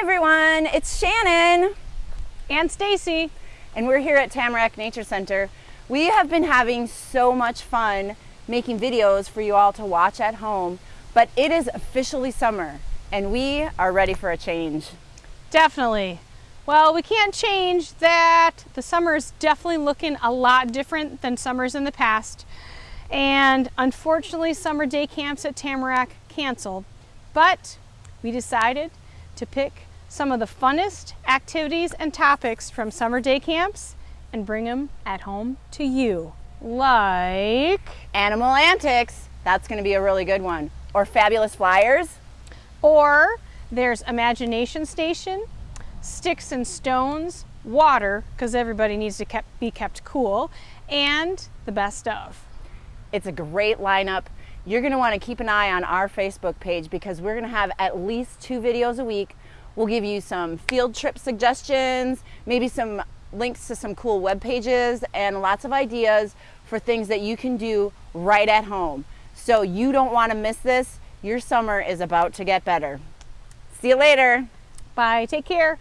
everyone, it's Shannon and Stacy and we're here at Tamarack Nature Center. We have been having so much fun making videos for you all to watch at home, but it is officially summer and we are ready for a change. Definitely. Well, we can't change that. The summer is definitely looking a lot different than summers in the past. And unfortunately, summer day camps at Tamarack canceled. But we decided to pick some of the funnest activities and topics from summer day camps and bring them at home to you. Like Animal Antics, that's going to be a really good one. Or Fabulous Flyers. Or there's Imagination Station, Sticks and Stones, Water, because everybody needs to kept, be kept cool, and the best of. It's a great lineup. You're going to want to keep an eye on our Facebook page because we're going to have at least two videos a week We'll give you some field trip suggestions, maybe some links to some cool web pages and lots of ideas for things that you can do right at home. So you don't want to miss this. Your summer is about to get better. See you later. Bye. Take care.